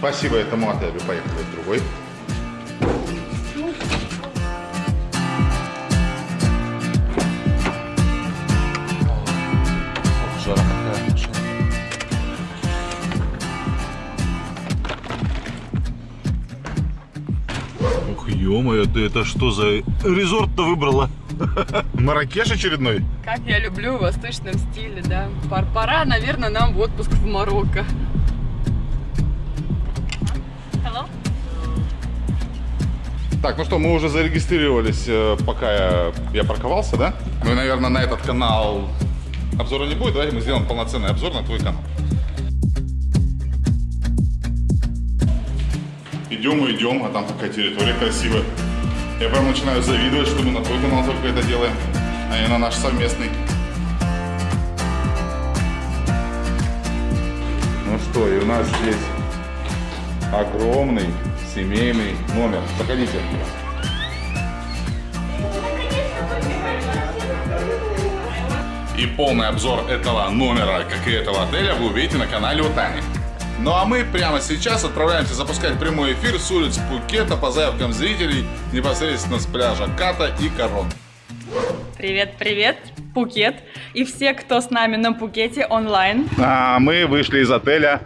Спасибо этому отелю. Поехали в другой. Жара какая машина. Ух, ё ты это что за резорт-то выбрала? Маракеш очередной? Как я люблю в восточном стиле, да. Пор- Пора, наверное, нам в отпуск в Марокко. Так, ну что, мы уже зарегистрировались, э, пока я, я парковался, да? Ну и, наверное, на этот канал обзора не будет. Давайте мы сделаем полноценный обзор на твой канал. Идем и идем, а там такая территория красивая. Я прям начинаю завидовать, что мы на твой канал только это делаем, а не на наш совместный. Ну что, и у нас здесь огромный семейный номер. Заходите. И полный обзор этого номера, как и этого отеля, вы увидите на канале у Тани. Ну а мы прямо сейчас отправляемся запускать прямой эфир с улиц Пукета по заявкам зрителей непосредственно с пляжа Ката и Корон. Привет, привет, Пукет. И все, кто с нами на Пукете онлайн. А мы вышли из отеля.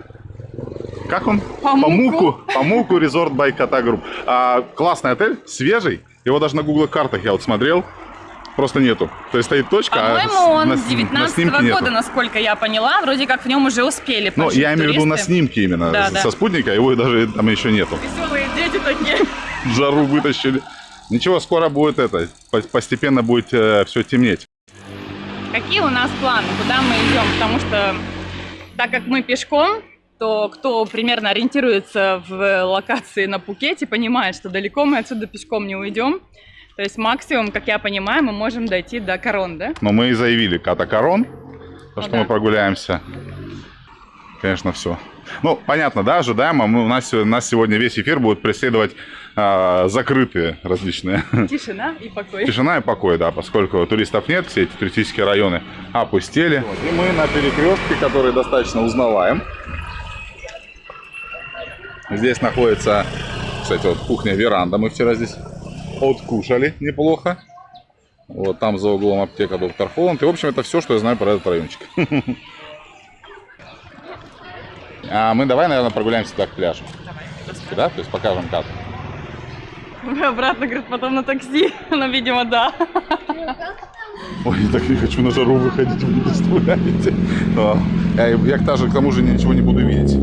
Как он? Pamookkoo. Pamookkoo. Resort by Kata Group. А, классный отель, свежий. Его даже на Google картах я вот смотрел. Просто нету. То есть стоит точка, По-моему, а он на, с сни- 19 на снимке нету. года, насколько я поняла. Вроде как в нем уже успели Ну, я имею в виду на снимке именно, Да, с- да. со спутника, его даже там еще нету. Веселые дети такие. Жару вытащили. Ничего, скоро будет это, по- постепенно будет все темнеть. Какие у нас планы, куда мы идем? Потому что, так как мы пешком, то кто примерно ориентируется в локации на Пукете, понимает, что далеко мы отсюда пешком не уйдем. То есть максимум, как я понимаю, мы можем дойти до Корон, да? Но мы и заявили Катакарон, то, Ну что да. мы прогуляемся. Конечно, все. Ну, понятно, да, ожидаемо. Мы, у, нас, у нас сегодня весь эфир будет преследовать а, закрытые различные. Тишина и покой. Тишина и покой, да, поскольку туристов нет, все эти туристические районы опустели. И мы на перекрестке, который достаточно узнаваем. Здесь находится, кстати, вот кухня-веранда. Мы вчера здесь откушали неплохо. Вот там за углом аптека Доктор Холланд. И, в общем, это все, что я знаю про этот райончик. А мы давай, наверное, прогуляемся туда к пляжу. Да? То есть покажем как. Обратно, говорит, потом на такси. Ну, видимо, да. Ой, я так не хочу на жару выходить, вы не представляете. А, Я, я к тому же ничего не буду видеть.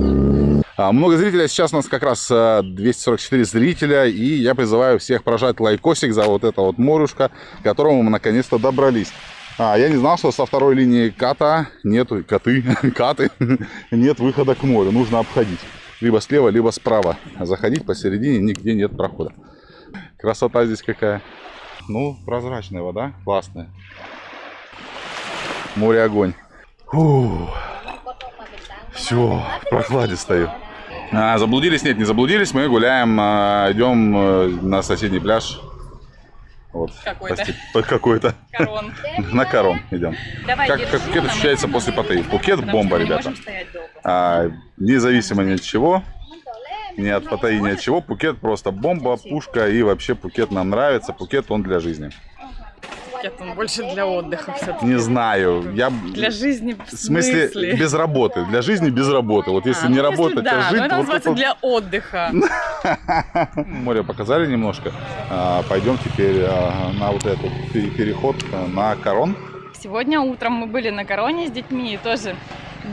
А, Много зрителей, сейчас у нас как раз а, 244 зрителя, и я призываю всех прожать лайкосик за вот это вот морюшко, к которому мы наконец-то добрались. А, я не знал, что со второй линии ката нету, коты, каты, нет выхода к морю, нужно обходить. Либо слева, либо справа. Заходить посередине нигде нет прохода. Красота здесь какая. Ну, прозрачная вода, классная. Море огонь. Все, в прохладе стою. А, заблудились? Нет, не заблудились. Мы гуляем, а, идем э, на соседний пляж. Вот. Какой-то. Какой-то. Корон. На Корон идем. Давай, Как, держи, как Пукет нам ощущается после. Паттайи? Потому бомба, ребята. А, независимо ни от чего, ни от Паттайи, ни от чего, Пукет просто бомба, пушка, и вообще Пукет нам нравится, Пукет он для жизни. Пукет, он больше для отдыха все-таки. Не знаю, я... Для жизни в В смысле, смысле? без работы. Для жизни без работы. Вот если А, не ну, работать, да, а жить, но это вот называется это- для отдыха. Море показали немножко. А, Пойдем теперь а, на вот этот пе- переход а, на Корон. Сегодня утром мы были на Короне с детьми и тоже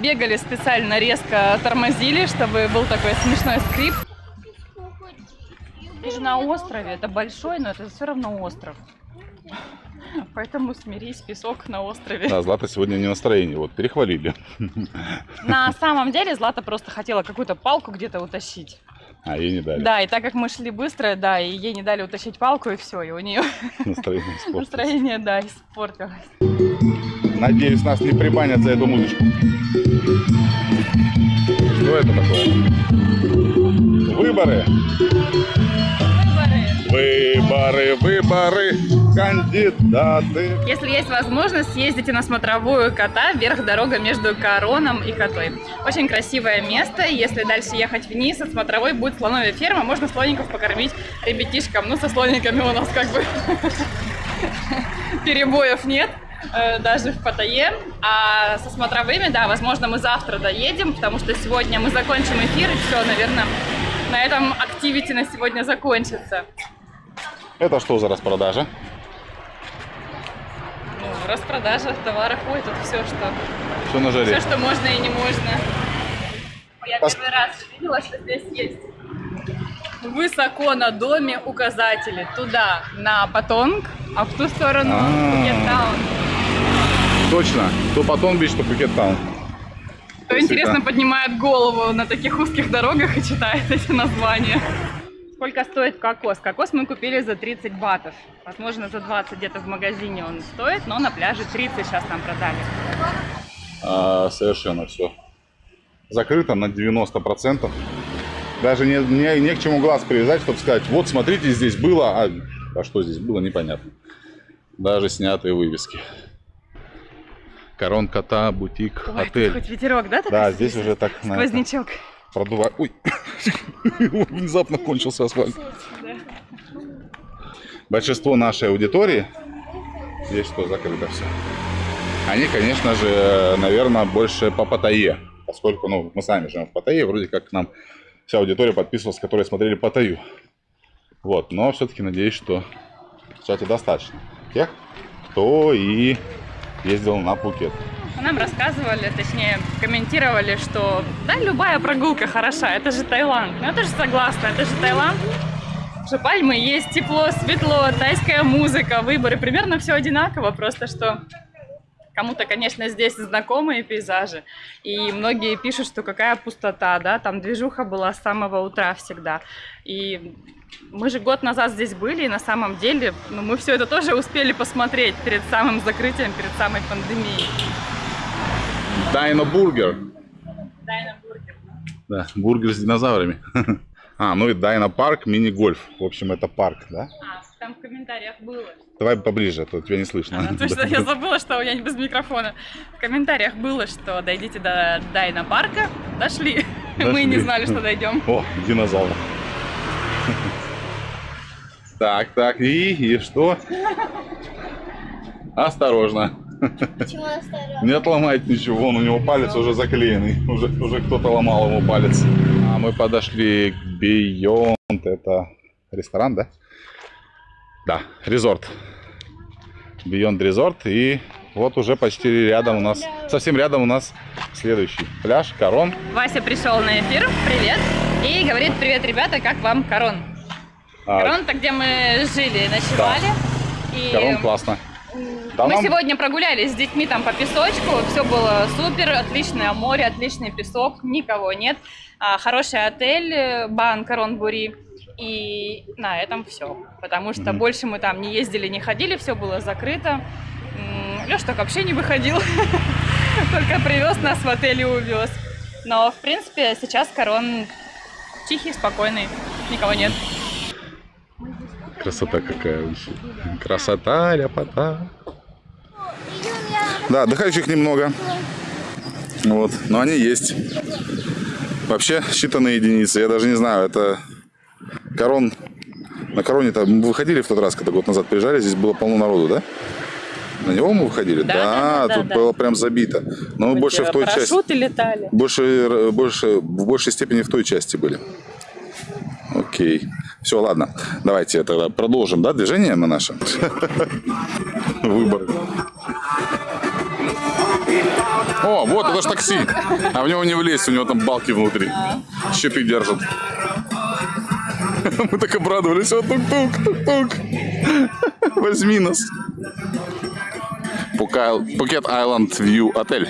бегали специально резко тормозили, чтобы был такой смешной скрип. Ты же на острове, это большой, но это все равно остров. Поэтому смирись, песок на острове. Да, Злата сегодня не настроение, вот перехвалили. На самом деле Злата просто хотела какую-то палку где-то утащить. А ей не дали. Да, и так как мы шли быстро, да, и ей не дали утащить палку, и все, и у нее Настроение настроение, да, испортилось. Надеюсь, нас не прибанят за эту музычку. Что это такое? Выборы. Выборы, выборы. Кандидаты. Если есть возможность, съездите на смотровую кота вверх дорога между Короном и Котой. Очень красивое место. Если дальше ехать вниз, от смотровой будет слоновая ферма. Можно слоников покормить ребятишкам. Ну, со слониками у нас как бы перебоев нет. э, Даже в Паттайе. А со смотровыми, да, возможно, мы завтра доедем, потому что сегодня мы закончим эфир, и все, наверное, на этом активити на сегодня закончится. Это что за распродажа? Ну, распродажа товаров, ой, тут все, что Все на жаре. Все, что можно и не можно. Я Пос- первый раз увидела, что здесь есть высоко на доме указатели. Туда на Патонг, а в ту сторону А. Phuket Town. Точно. То Patong Beach, то Phuket Town. Кто, интересно, поднимает голову на таких узких дорогах и читает эти названия. Сколько стоит кокос? Кокос мы купили за 30 батов. Возможно, за 20 где-то в магазине он стоит, но на пляже 30 сейчас нам продали. А, совершенно все. Закрыто на 90%. Даже не, не, не к чему глаз привязать, чтобы сказать, вот смотрите, здесь было, а, а что здесь было, непонятно. Даже снятые вывески. Корон кота, бутик, Ой, отель. хоть ветерок, да? Да, здесь уже так на это, Продувает. Ой, внезапно кончился асфальт. Большинство нашей аудитории, здесь что, закрыто все. Они, конечно же, наверное, больше по Паттайе, поскольку, ну, мы сами живем в Паттайе, вроде как к нам вся аудитория подписывалась, которые смотрели Паттайю. Вот, но все-таки надеюсь, что чате достаточно тех, кто и ездил на Пхукет. Нам рассказывали, точнее, комментировали, что да, любая прогулка хороша, это же Таиланд. Ну, я тоже согласна, это же Таиланд. Что пальмы есть, тепло, светло, тайская музыка, выборы, примерно все одинаково, просто что кому-то, конечно, здесь знакомые пейзажи, и многие пишут, что какая пустота, да, там движуха была с самого утра всегда. И мы же год назад здесь были, и на самом деле ну, мы все это тоже успели посмотреть перед самым закрытием, перед самой пандемией. Дайно Бургер. Да, бургер с динозаврами. А, ну и Dino Park, мини-гольф. В общем, это парк, да? А, там в комментариях было. Давай поближе, а то тебя не слышно. А, точно, я забыла, что я не без микрофона. В комментариях было, что дойдите до Dino парка. Дошли. Мы Дошли. не знали, что дойдем. О, динозавр. Так, так, и, и что? Осторожно. Почему осторожно? Не отломайте ничего, вон у него палец уже заклеенный. Уже, уже кто-то ломал ему палец. А мы подошли к Beyond. Это ресторан, да? Да, резорт. Beyond Resort. И вот уже почти рядом у нас, совсем рядом у нас следующий пляж, Корон. Вася пришел на эфир. Привет. И говорит, привет, ребята, как вам Корон? А, Корон-то, где мы жили, ночевали. И Корон классно. Да, мы нам- сегодня прогулялись с детьми там по песочку, все было супер, отличное море, отличный песок, никого нет, А, хороший отель, э, Бан Корон Бури, и на этом все, потому что Мгм. больше мы там не ездили, не ходили, все было закрыто. Леш так вообще не выходил, только привез нас в отель и увез. Но, в принципе, сейчас Корон тихий, спокойный, никого нет. Красота какая вообще. Красота, ляпота. Да, отдыхающих немного. Вот, но они есть. Вообще считанные единицы. Я даже не знаю, это корон. На короне-то мы выходили в тот раз, когда год назад приезжали, здесь было полно народу, да? На него мы выходили? Да, да, да, тут да. было прям забито. Но мы больше в той части. Летали. Больше, больше, в большей степени в той части были. Окей. Все, ладно. Давайте тогда продолжим, да, движение мы наше? Выбор. О, вот, это ж такси. А в него не влезть, у него там балки внутри. Щиты держат. Мы так обрадовались. О, тук-тук, тук-тук. Возьми нас. Пукет Айленд Вью отель.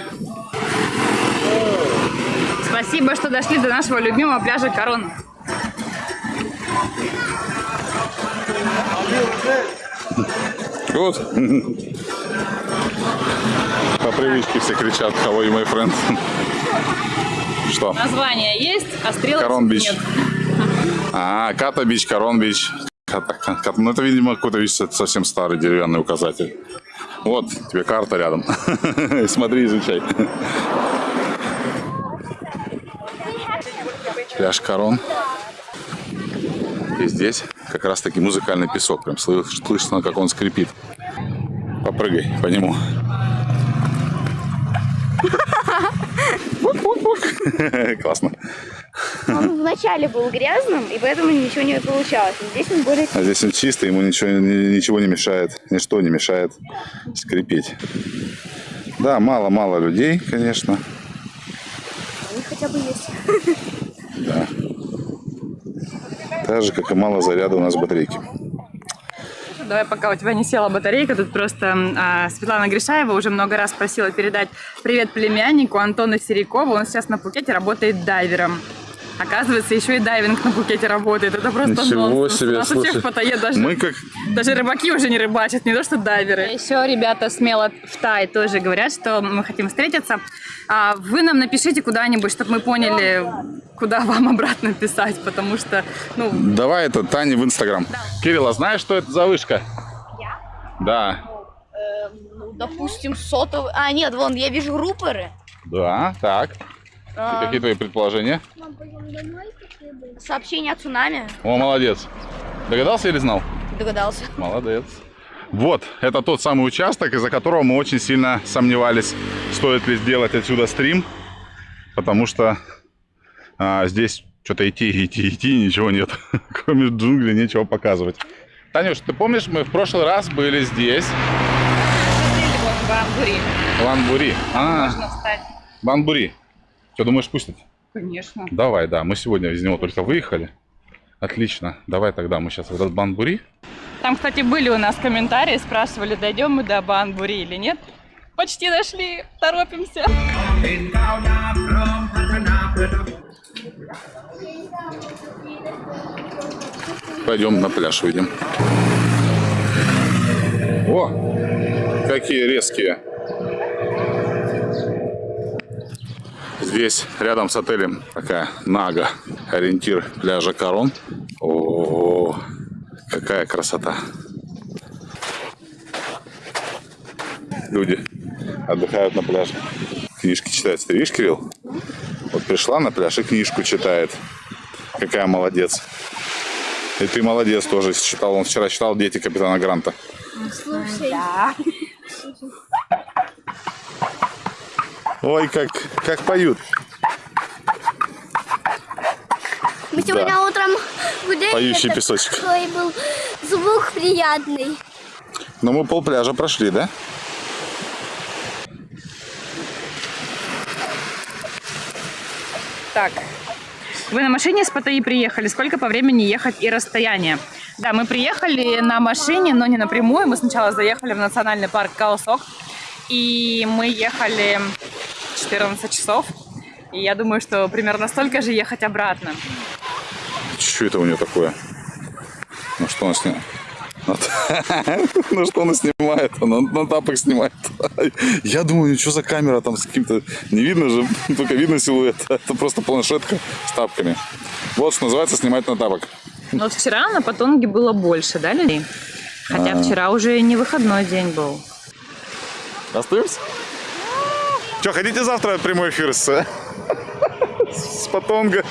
Спасибо, что дошли до нашего любимого пляжа Корон. Вот. По привычке все кричат «How are you, my friend?» Что? Название есть, а стрелок Karon Beach. нет. А, Kata Beach, Karon Beach. Ну, это, видимо, какой-то видишь, это совсем старый деревянный указатель. Вот, тебе карта рядом. Смотри, изучай. Пляж Карон. И здесь как раз таки музыкальный песок. Прям слы- слышно, как он скрипит. Попрыгай по нему. Классно. Он вначале был грязным, и поэтому ничего не получалось. Но здесь он более... А здесь он чистый, ему ничего, ни- ничего не мешает, ничто не мешает скрипеть. Да, мало-мало людей, конечно. Они хотя бы есть. Да. Так же, как и мало заряда у нас батарейки. Давай, пока у тебя не села батарейка, тут просто а, Светлана Гришаева уже много раз просила передать привет племяннику Антона Серикова. Он сейчас на Пукете работает дайвером. Оказывается, еще и дайвинг на Пукете работает. Это просто Ничего нонсенс. себе, У нас у слушай. всех фотоед даже, Мы как... даже рыбаки уже не рыбачат, не то что дайверы. Еще ребята смело в Тай тоже говорят, что мы хотим встретиться. А вы нам напишите куда-нибудь, чтобы мы поняли, куда вам обратно писать, потому что, ну, Давай это Тане в Инстаграм. Кирилл, а знаешь, что это за вышка? Я? Да. ну, допустим, сотовый... А, нет, вон, я вижу рупоры. Да, так. А, Какие твои предположения? Сообщение о цунами. О, молодец. Догадался или знал? Догадался. Молодец. Вот, это тот самый участок, из-за которого мы очень сильно сомневались, стоит ли сделать отсюда стрим, потому что а, здесь что-то идти, идти, идти, ничего нет. Кроме джунглей нечего показывать. Танюш, ты помнишь, мы в прошлый раз были здесь, в Амбури. в Анбури. А, Можно встать. в Анбури. Что, думаешь, пустят? Конечно. Давай, да, мы сегодня из него только выехали. Отлично, давай тогда мы сейчас в этот Банбури. Там, кстати, были у нас комментарии, спрашивали, дойдем мы до Банбури или нет. Почти дошли, торопимся. Пойдем на пляж выйдем. О, какие резкие. Здесь рядом с отелем такая Нага, ориентир пляжа Корон. О, какая красота. Люди отдыхают на пляже. Книжки читают. Ты видишь, Кирилл? Вот пришла на пляж и книжку читает. Какая молодец. И ты молодец тоже читал. Он вчера читал «Дети капитана Гранта». Слушай. Ой, как, как поют. Мы сегодня утром гуляли. Поющий так песочек. Такой был звук приятный. Ну, мы пол пляжа прошли, да? Так, вы на машине с Паттайи приехали? Сколько по времени ехать и расстояние? Да, мы приехали на машине, но не напрямую. Мы сначала заехали в национальный парк Каосок. И мы ехали 14 часов. И я думаю, что примерно столько же ехать обратно. Что это у нее такое? Ну, что она снимает? Ну, что она снимает? Она на тапок снимает. Я думаю, что за камера там с каким-то... Не видно же, только видно силуэт. Это просто планшетка с тапками. Вот что называется снимать на тапок. Но вчера на Патонге было больше, да, людей? Хотя А. вчера уже не выходной день был. Остаемся? Что, хотите завтра прямой эфир с, с Патонга?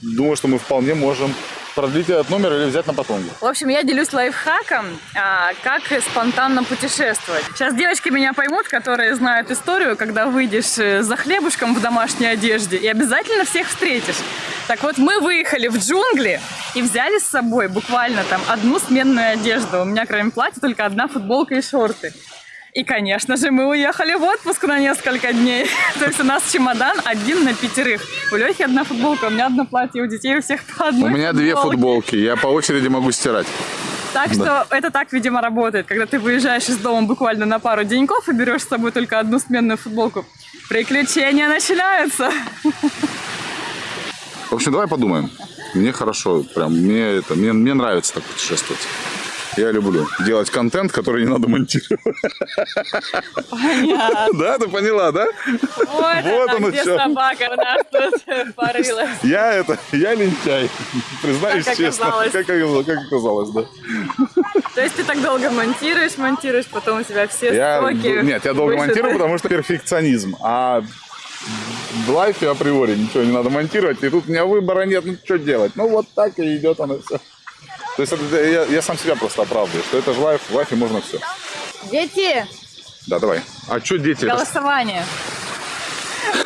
Думаю, что мы вполне можем продлить этот номер или взять на Патонге. В общем, я делюсь лайфхаком, а, как спонтанно путешествовать. Сейчас девочки меня поймут, которые знают историю, когда выйдешь э, за хлебушком в домашней одежде и обязательно всех встретишь. Так вот, мы выехали в джунгли и взяли с собой буквально там одну сменную одежду. У меня кроме платья только одна футболка и шорты. И, конечно же, мы уехали в отпуск на несколько дней. То есть у нас чемодан один на пятерых. У Лехи одна футболка, у меня одно платье, у детей у всех по У одной меня две футболке. футболки, я по очереди могу стирать. Так что это так, видимо, работает. Когда ты выезжаешь из дома буквально на пару деньков и берешь с собой только одну сменную футболку, приключения начинаются. В общем, давай подумаем. Мне хорошо, прям мне это, мне, мне нравится так путешествовать. Я люблю делать контент, который не надо монтировать. Понятно. Да, ты поняла, да? Вот, Вот она, где чё. собака у нас тут порылась. Я это, я лентяй. Признаюсь Как честно. оказалось. Как, оказалось, как оказалось, да. То есть ты так долго монтируешь, монтируешь, потом у тебя все Я, нет, я долго монтирую, потому что перфекционизм. А в лайфе априори ничего не надо монтировать. И тут у меня выбора нет, ну что делать? Ну вот так и идет оно все. То есть это, я, я сам себя просто оправдываю, что это же лайф, в лайфе можно все. Дети, Да, давай. А что дети? голосование.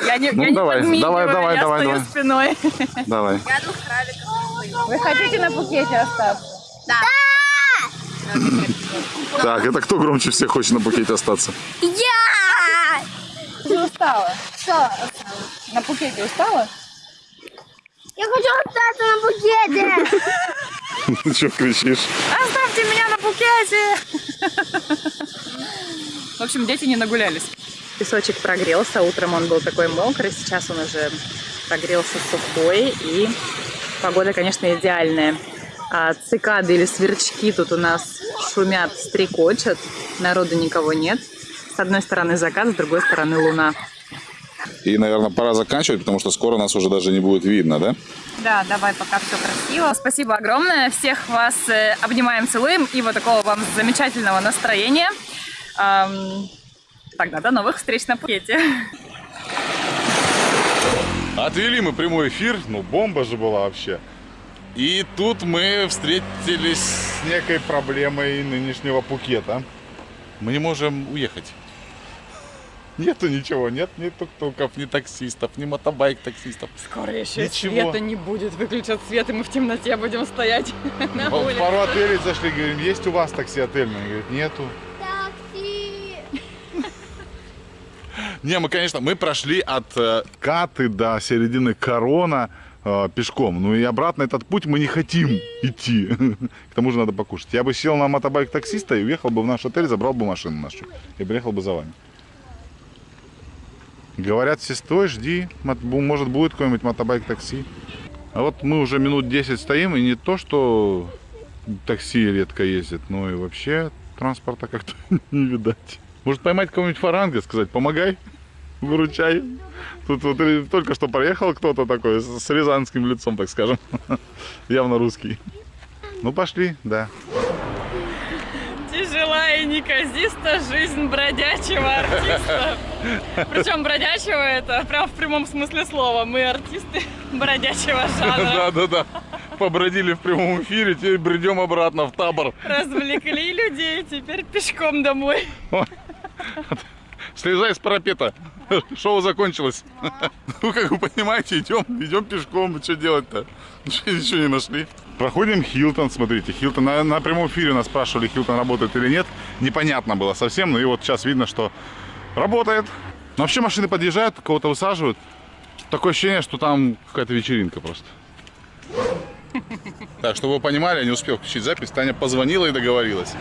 Я не, Ну, я не давай, подмигиваю, давай, давай, я давай, стою давай. спиной. Давай. Вы хотите на Пукете остаться? Так, это кто громче всех хочет на букете остаться? Я! Ты устала? Что? На Пукете устала? Я хочу остаться на букете! Ты что кричишь? Оставьте меня на Пукете! В общем, дети не нагулялись. Песочек прогрелся, утром он был такой мокрый, сейчас он уже прогрелся сухой, и погода, конечно, идеальная. А цикады или сверчки тут у нас шумят, стрекочут, народу никого нет. С одной стороны закат, с другой стороны луна. И, наверное, пора заканчивать, потому что скоро нас уже даже не будет видно, да? Да, давай, пока все красиво. Спасибо огромное. Всех вас э, обнимаем, целуем. И вот такого вам замечательного настроения. Тогда до новых встреч на Пукете. Отвели мы прямой эфир, ну бомба же была вообще. И тут мы встретились с некой проблемой нынешнего Пукета. Мы не можем уехать. Нету ничего, нет ни тук-туков, ни таксистов, ни мотобайк-таксистов. Скоро еще Ничего. света не будет. Выключат свет, и мы в темноте будем стоять на улице. пару отелей зашли, говорим, есть у вас такси отельное? Говорит, нету. Такси! Не, мы, конечно, мы прошли от э, Каты до середины Корона э, пешком. Ну и обратно этот путь мы не хотим идти. К тому же надо покушать. Я бы сел на мотобайк таксиста и уехал бы в наш отель, забрал бы машину нашу и приехал бы за вами. Говорят, сестрой, жди, мот- бу- может будет какой-нибудь мотобайк такси. А вот мы уже минут 10 стоим, и не то, что такси редко ездит, но и вообще транспорта как-то не видать. Может поймать кого-нибудь фаранга, сказать, помогай, выручай. Тут вот только что проехал кто-то такой, с рязанским лицом, так скажем. Явно русский. Ну пошли, да. Тяжела и неказиста жизнь бродячего артиста. Причем бродячего это прям в прямом смысле слова. Мы артисты бродячего жанра. Да-да-да. Побродили в прямом эфире, теперь бредем обратно в табор. Развлекли людей, теперь пешком домой. Слезай с парапета. Шоу закончилось. Ну, как вы понимаете, идем, идем пешком. Что делать-то? Ничего, ничего не нашли. Проходим Хилтон, смотрите. Хилтон на, на прямом эфире нас спрашивали, Хилтон работает или нет. Непонятно было совсем. Ну и вот сейчас видно, что работает. Но вообще машины подъезжают, кого-то высаживают. Такое ощущение, что там какая-то вечеринка просто. Так, чтобы вы понимали, я не успел включить запись. Таня позвонила и договорилась.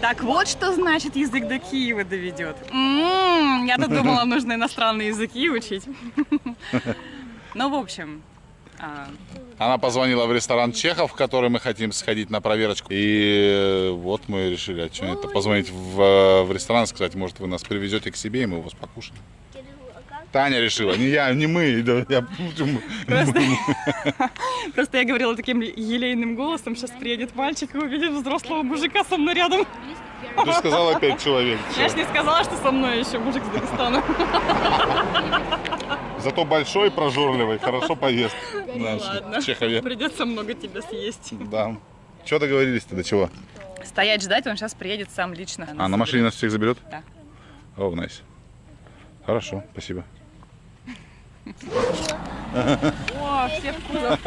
Так вот, что значит язык до Киева доведет. М, Я-то думала, нужно иностранные языки учить. Ну, в общем, а, Она позвонила в ресторан Чехов, в который мы хотим сходить на проверочку. И э, вот мы решили, а что это, позвонить в, э, в ресторан, сказать, может, вы нас привезете к себе, и мы у вас покушаем. Таня решила, не я, не мы. да, я- просто я говорила таким елейным голосом, сейчас приедет мальчик и увидит взрослого мужика со мной рядом. Ты сказала пять человек. Я ж Всё. не сказала, что со мной еще мужик с Дагестана. Зато большой, прожорливый, хорошо поест. Наш Ладно. Чехове. Придется много тебя съесть. Да. Что договорились-то, до чего? Стоять ждать, он сейчас приедет сам лично. А, на машине нас всех заберет? Да. О, найс. Хорошо, спасибо. О, все в кузов.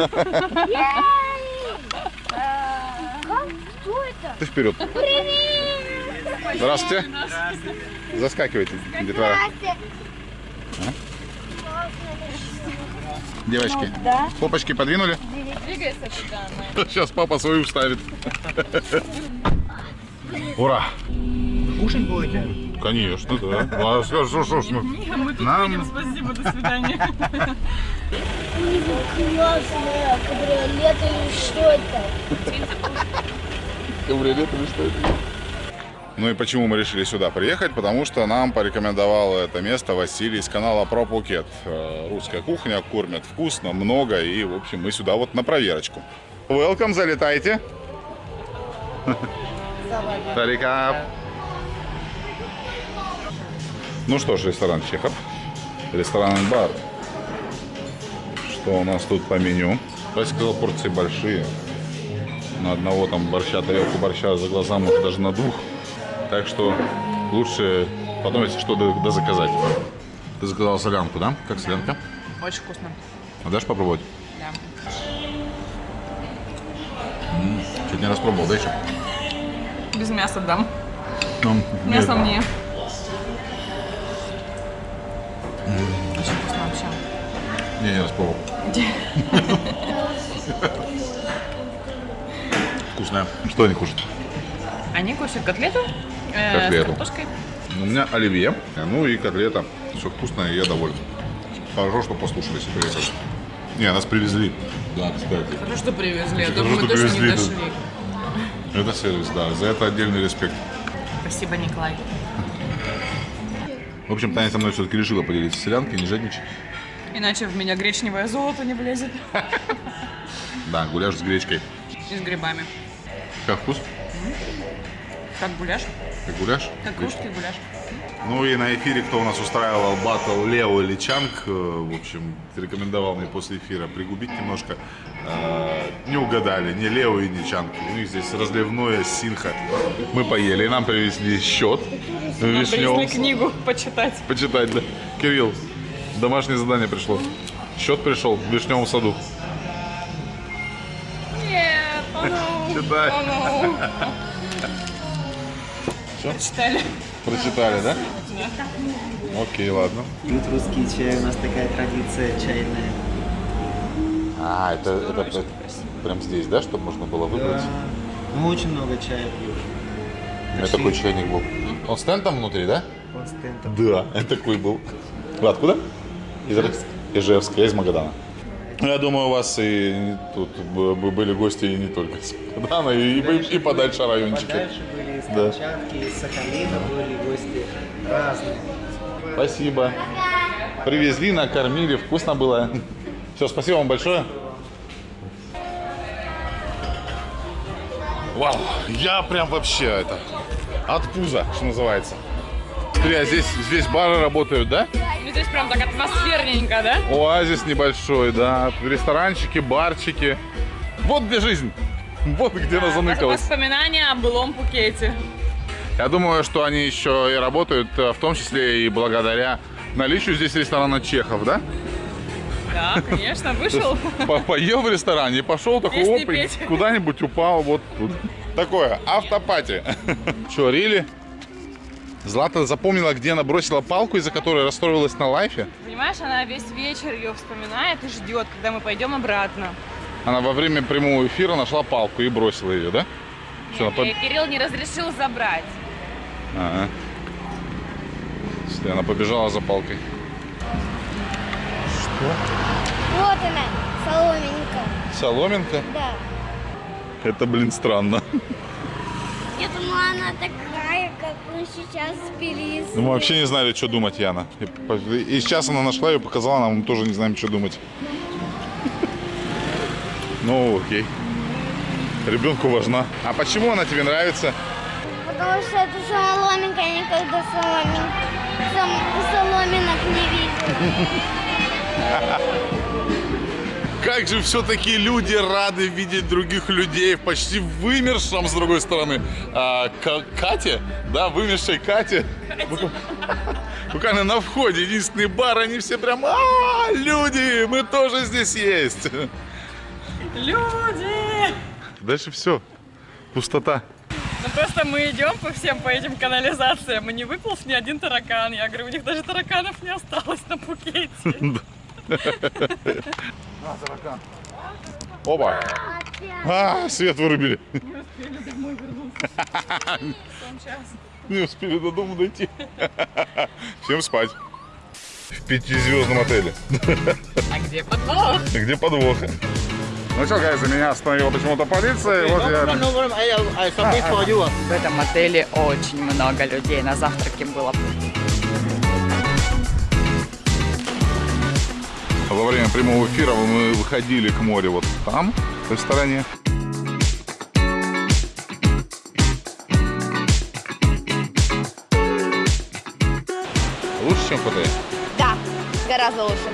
Кто это? Ты вперед. Здравствуйте. Заскакивайте, детвора. Девочки, Да. попочки подвинули? Двигайся туда. Сейчас папа свою вставит. Ура! Кушать будете? Конечно, да. Ну, а что, что, что, что? Мы тут Нам- видим, спасибо, до свидания. Классная кабриолет или что это? Кабриолет или что это? Ну и почему мы решили сюда приехать? Потому что нам порекомендовал это место Василий из канала Про Пукет. Э, Русская кухня, кормят вкусно, много. И, в общем, мы сюда вот на проверочку. Welcome, залетайте. Тарикап. Ну что ж, ресторан Чехов. Ресторан-бар. Что у нас тут по меню? Я сказал, порции большие. На одного там борща, тарелку борща за глаза, может даже на двух. Так что лучше если что, заказать. Ты заказал солянку, да? Как солянка? Очень вкусно. А дашь попробовать? Да. Чуть не распробовал, да еще? Без мяса дам. Ну, Мясо мне. Очень вкусно вообще. Не, не распробовал. Вкусная. Что они кушают? Они кушают котлету, э, Котлету. с картошкой. У меня оливье, ну и котлета. Все вкусно, и я доволен. Хорошо, что послушались и приехали. Не, нас привезли. Да, кстати. Хорошо, что привезли. Я Хорошо, думаю, мы точно не дошли. Это сервис, да. За это отдельный респект. Спасибо, Николай. В общем, Таня со мной все-таки решила поделиться селянкой, не жадничать. Иначе в меня гречневое золото не влезет. Да, гуляш с гречкой. И с грибами. Как вкус? Как гуляш? Как гуляш? Как русский гуляш. Ну и на эфире, кто у нас устраивал батл Лео или Чанг, э, в общем, рекомендовал мне после эфира пригубить немножко. Э, Не угадали, ни Лео и ни Чанг. У них здесь разливное синха. Мы поели, и нам привезли счет. Нам Вишневым. привезли книгу почитать. Почитать, да. Кирилл, домашнее задание пришло. Счет пришел в Вишневом саду. Нет, oh no, Читай. oh no. Прочитали. Прочитали, да? Окей, ладно. Пьют русский чай, у нас такая традиция чайная. А, это, это прям здесь, да, чтобы можно было выбрать? Да. Мы очень много чая пьем. У меня такой чайник был. Он стенд там внутри, да? Он стендом. Да, такой был. Вы откуда? Из Ижевска. Ижевска, я из Магадана. Ну, Я думаю, у вас и тут были гости и не только из Магадана, и, и, и подальше райончики. Подальше Да. Камчатки, из Сахалина были гости разные. Спасибо. Привезли, накормили, вкусно было. Все, спасибо вам большое. Вау, я прям вообще это, от пуза, что называется. Смотри, а здесь, здесь бары работают, да? Ну, здесь прям так атмосферненько, да? Оазис небольшой, да, ресторанчики, барчики. Вот где жизнь. Вот где она заныкалась. Воспоминания о былом Пукете. Я думаю, что они еще и работают, э, в том числе и благодаря наличию здесь ресторана Чехов, да? Да, конечно, вышел. По- Поел в ресторане пошел такой оп, куда-нибудь упал вот тут. Такое, автопати. Че, рили? Злата запомнила, где она бросила палку, из-за которой расстроилась на лайфе. Понимаешь, она весь вечер ее вспоминает и ждет, когда мы пойдем обратно. Она во время прямого эфира нашла палку и бросила ее, да? Что, она И поб- Кирилл не разрешил забрать. Ага. Если она побежала за палкой. Вот она, соломинка. Соломинка? Да. Это, блин, странно. Я думала, она такая, как мы сейчас спились. Ну, мы вообще не знали, что думать, Яна. И сейчас она нашла ее, показала нам, мы тоже не знаем, что думать. Ну, окей. Ребенку важна. А почему она тебе нравится? Потому что это соломинка, я никогда соломин... сом- соломинок не видела. Как же все-таки люди рады видеть других людей в почти вымершем, с другой стороны, а, Кате, да, вымершей Кате. Буква- Буквально на входе, единственный бар, они все прям, а, люди, мы тоже здесь есть. Люди! Дальше все, пустота. Ну просто мы идем по всем по этим канализациям, и не выполз ни один таракан. Я говорю, у них даже тараканов не осталось на Пукете. Опа. А, свет вырубили. Не успели до дома дойти. Всем спать. В пятизвездном отеле. А где подвох? Где подвох? Ну что, guys, меня остановила почему-то полиция. и вот я... no. I, I submit for you. В этом отеле очень много людей. На завтраке было Во время прямого эфира мы выходили к морю вот там, в той стороне. Лучше, чем в Паттайе? Да, гораздо лучше.